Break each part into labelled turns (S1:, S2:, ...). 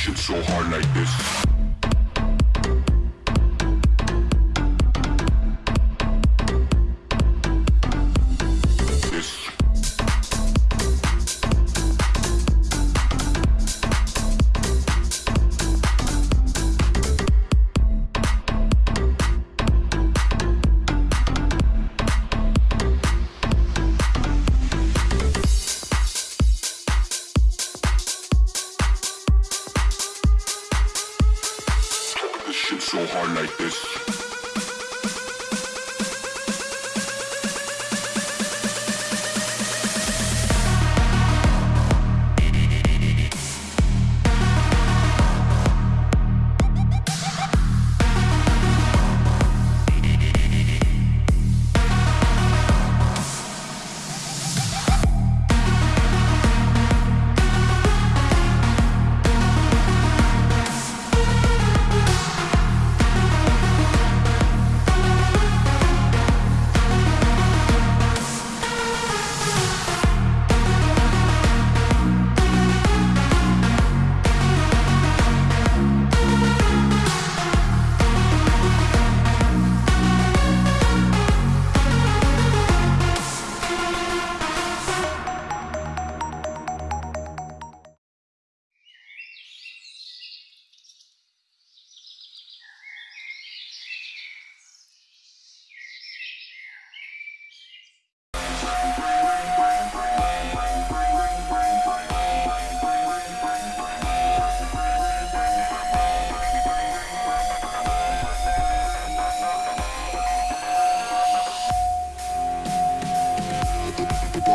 S1: shit so hard like this. Shit so hard like this.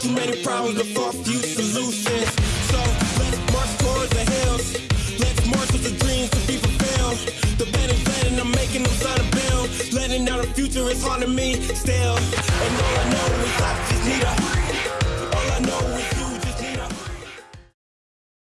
S2: too many problems, but far few solutions. So let's march towards the hills. Let's march with the dreams to be fulfilled. The bed is letting, I'm making them sign a bill. Letting out the future is haunting me still. And all I